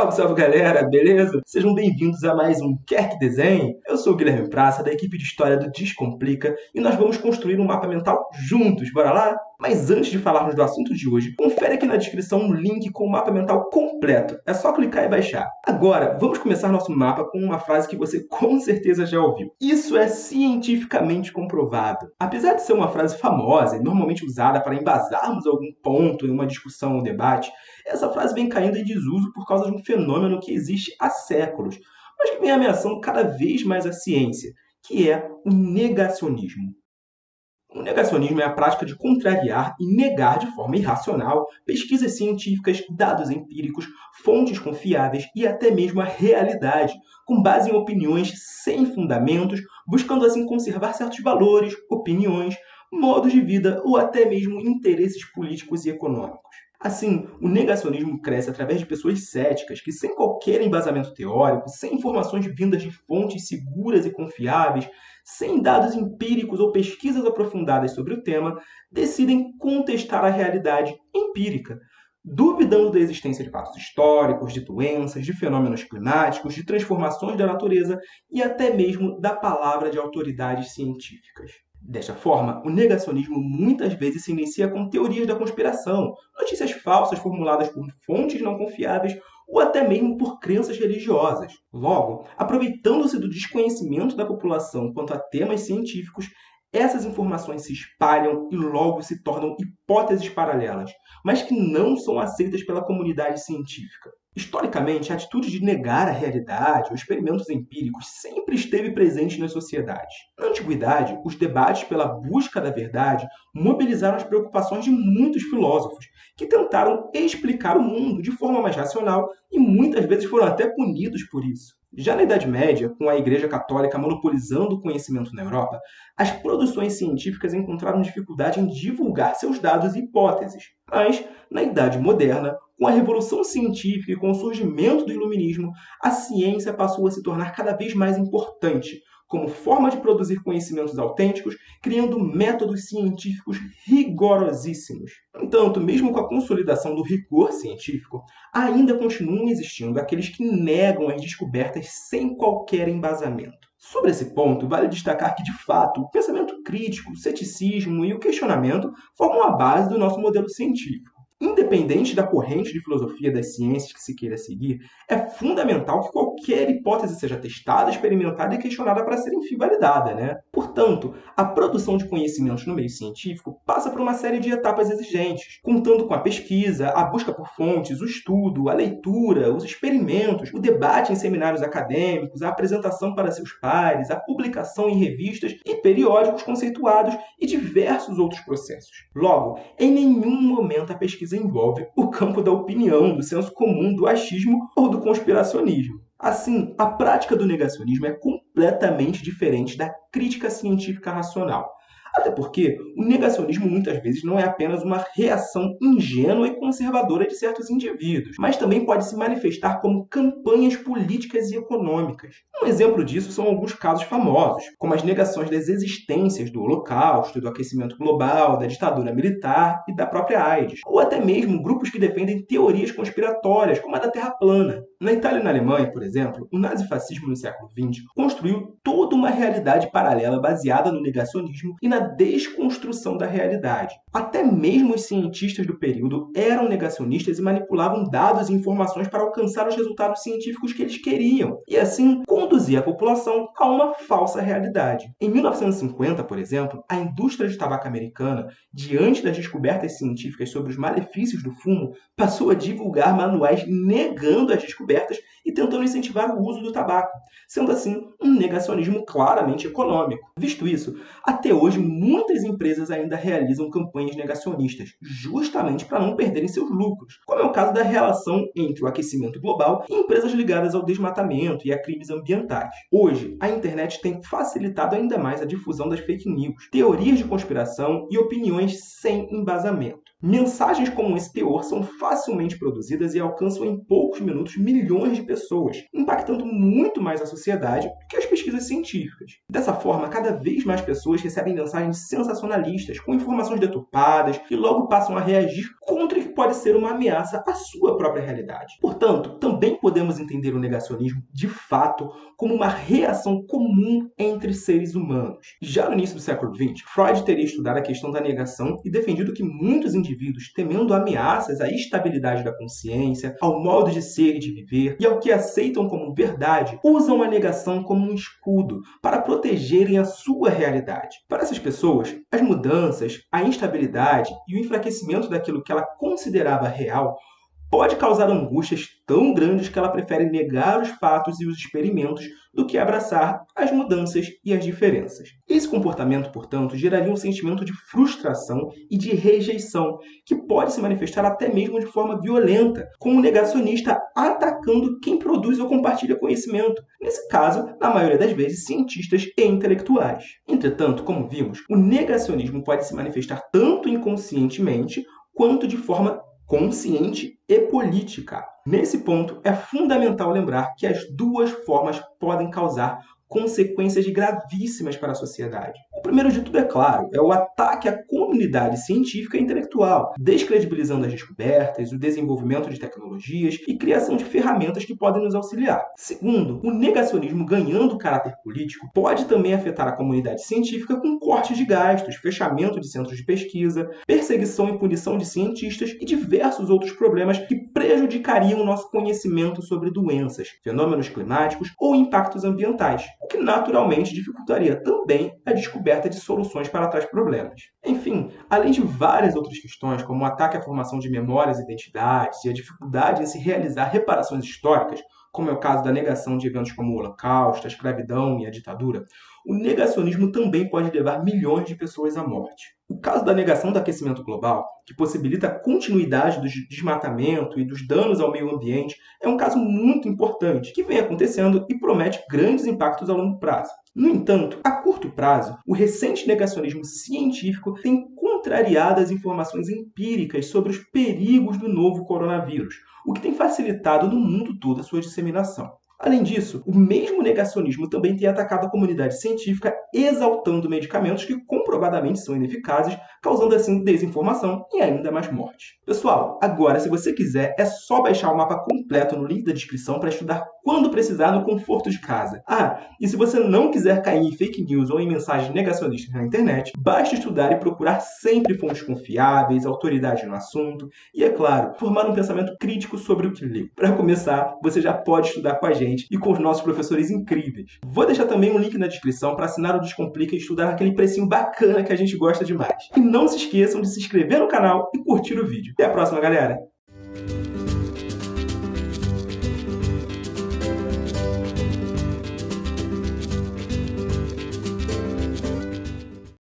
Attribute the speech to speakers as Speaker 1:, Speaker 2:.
Speaker 1: Salve, salve galera, beleza? Sejam bem-vindos a mais um Quer Que Desenhe. Eu sou o Guilherme Praça, da equipe de História do Descomplica, e nós vamos construir um mapa mental juntos, bora lá? Mas antes de falarmos do assunto de hoje, confere aqui na descrição um link com o mapa mental completo. É só clicar e baixar. Agora, vamos começar nosso mapa com uma frase que você com certeza já ouviu. Isso é cientificamente comprovado. Apesar de ser uma frase famosa e normalmente usada para embasarmos algum ponto em uma discussão ou debate, essa frase vem caindo em desuso por causa de um fenômeno que existe há séculos, mas que vem ameaçando cada vez mais a ciência, que é o negacionismo. O negacionismo é a prática de contrariar e negar de forma irracional pesquisas científicas, dados empíricos, fontes confiáveis e até mesmo a realidade, com base em opiniões sem fundamentos, buscando assim conservar certos valores, opiniões, modos de vida ou até mesmo interesses políticos e econômicos. Assim, o negacionismo cresce através de pessoas céticas que, sem qualquer embasamento teórico, sem informações vindas de fontes seguras e confiáveis, sem dados empíricos ou pesquisas aprofundadas sobre o tema, decidem contestar a realidade empírica, duvidando da existência de fatos históricos, de doenças, de fenômenos climáticos, de transformações da natureza e até mesmo da palavra de autoridades científicas. Desta forma, o negacionismo muitas vezes se inicia com teorias da conspiração, notícias falsas formuladas por fontes não confiáveis ou até mesmo por crenças religiosas. Logo, aproveitando-se do desconhecimento da população quanto a temas científicos, essas informações se espalham e logo se tornam hipóteses paralelas, mas que não são aceitas pela comunidade científica. Historicamente, a atitude de negar a realidade ou experimentos empíricos sempre esteve presente nas sociedades. Na antiguidade, os debates pela busca da verdade mobilizaram as preocupações de muitos filósofos, que tentaram explicar o mundo de forma mais racional e muitas vezes foram até punidos por isso. Já na Idade Média, com a Igreja Católica monopolizando o conhecimento na Europa, as produções científicas encontraram dificuldade em divulgar seus dados e hipóteses. Mas, na Idade Moderna, com a revolução científica e com o surgimento do iluminismo, a ciência passou a se tornar cada vez mais importante como forma de produzir conhecimentos autênticos, criando métodos científicos rigorosíssimos. No entanto, mesmo com a consolidação do rigor científico, ainda continuam existindo aqueles que negam as descobertas sem qualquer embasamento. Sobre esse ponto, vale destacar que, de fato, o pensamento crítico, o ceticismo e o questionamento formam a base do nosso modelo científico. Independente da corrente de filosofia das ciências que se queira seguir, é fundamental que qualquer hipótese seja testada, experimentada e questionada para ser enfim validada. Né? Portanto, a produção de conhecimentos no meio científico passa por uma série de etapas exigentes, contando com a pesquisa, a busca por fontes, o estudo, a leitura, os experimentos, o debate em seminários acadêmicos, a apresentação para seus pares, a publicação em revistas e periódicos conceituados e diversos outros processos. Logo, em nenhum momento a pesquisa pesquisa envolve o campo da opinião, do senso comum, do achismo ou do conspiracionismo. Assim, a prática do negacionismo é completamente diferente da crítica científica racional. Até porque o negacionismo muitas vezes não é apenas uma reação ingênua e conservadora de certos indivíduos, mas também pode se manifestar como campanhas políticas e econômicas. Um exemplo disso são alguns casos famosos, como as negações das existências do Holocausto, do aquecimento global, da ditadura militar e da própria AIDS, ou até mesmo grupos que defendem teorias conspiratórias, como a da Terra plana. Na Itália e na Alemanha, por exemplo, o nazifascismo no século XX construiu toda uma realidade paralela baseada no negacionismo e na desconstrução da realidade. Até mesmo os cientistas do período eram negacionistas e manipulavam dados e informações para alcançar os resultados científicos que eles queriam, e assim conduzir a população a uma falsa realidade. Em 1950, por exemplo, a indústria de tabaco americana, diante das descobertas científicas sobre os malefícios do fumo, passou a divulgar manuais negando as descobertas e tentando incentivar o uso do tabaco, sendo assim um negacionismo claramente econômico. Visto isso, até hoje muitas empresas ainda realizam campanhas negacionistas, justamente para não perderem seus lucros, como é o caso da relação entre o aquecimento global e empresas ligadas ao desmatamento e a crimes ambientais. Hoje, a internet tem facilitado ainda mais a difusão das fake news, teorias de conspiração e opiniões sem embasamento. Mensagens como esse teor são facilmente produzidas e alcançam em poucos minutos milhões de pessoas, impactando muito mais a sociedade do que as pesquisas científicas. Dessa forma, cada vez mais pessoas recebem mensagens sensacionalistas, com informações deturpadas, e logo passam a reagir contra pode ser uma ameaça à sua própria realidade. Portanto, também podemos entender o negacionismo, de fato, como uma reação comum entre seres humanos. Já no início do século XX, Freud teria estudado a questão da negação e defendido que muitos indivíduos, temendo ameaças à estabilidade da consciência, ao modo de ser e de viver e ao que aceitam como verdade, usam a negação como um escudo para protegerem a sua realidade. Para essas pessoas, as mudanças, a instabilidade e o enfraquecimento daquilo que ela considerava real pode causar angústias tão grandes que ela prefere negar os fatos e os experimentos do que abraçar as mudanças e as diferenças. Esse comportamento, portanto, geraria um sentimento de frustração e de rejeição, que pode se manifestar até mesmo de forma violenta, com o negacionista atacando quem produz ou compartilha conhecimento, nesse caso, na maioria das vezes, cientistas e intelectuais. Entretanto, como vimos, o negacionismo pode se manifestar tanto inconscientemente quanto de forma consciente e política. Nesse ponto, é fundamental lembrar que as duas formas podem causar consequências gravíssimas para a sociedade. O primeiro de tudo, é claro, é o ataque à comunidade científica e intelectual, descredibilizando as descobertas, o desenvolvimento de tecnologias e criação de ferramentas que podem nos auxiliar. Segundo, o negacionismo ganhando caráter político pode também afetar a comunidade científica com cortes de gastos, fechamento de centros de pesquisa, perseguição e punição de cientistas e diversos outros problemas que prejudicariam o nosso conhecimento sobre doenças, fenômenos climáticos ou impactos ambientais que naturalmente dificultaria também a descoberta de soluções para tais problemas. Enfim, além de várias outras questões, como o ataque à formação de memórias e identidades e a dificuldade em se realizar reparações históricas, como é o caso da negação de eventos como o Holocausto, a escravidão e a ditadura, o negacionismo também pode levar milhões de pessoas à morte. O caso da negação do aquecimento global, que possibilita a continuidade do desmatamento e dos danos ao meio ambiente, é um caso muito importante que vem acontecendo e promete grandes impactos a longo prazo. No entanto, a curto prazo, o recente negacionismo científico tem contrariado as informações empíricas sobre os perigos do novo coronavírus, o que tem facilitado no mundo todo a sua disseminação. Além disso, o mesmo negacionismo também tem atacado a comunidade científica, exaltando medicamentos que comprovadamente são ineficazes, causando assim desinformação e ainda mais morte. Pessoal, agora se você quiser, é só baixar o mapa completo no link da descrição para estudar quando precisar no conforto de casa. Ah, e se você não quiser cair em fake news ou em mensagens negacionistas na internet, basta estudar e procurar sempre fontes confiáveis, autoridade no assunto e, é claro, formar um pensamento crítico sobre o que leu. Para começar, você já pode estudar com a gente e com os nossos professores incríveis. Vou deixar também um link na descrição para assinar o Descomplica e estudar aquele precinho bacana que a gente gosta demais. E não se esqueçam de se inscrever no canal e curtir o vídeo. Até a próxima, galera!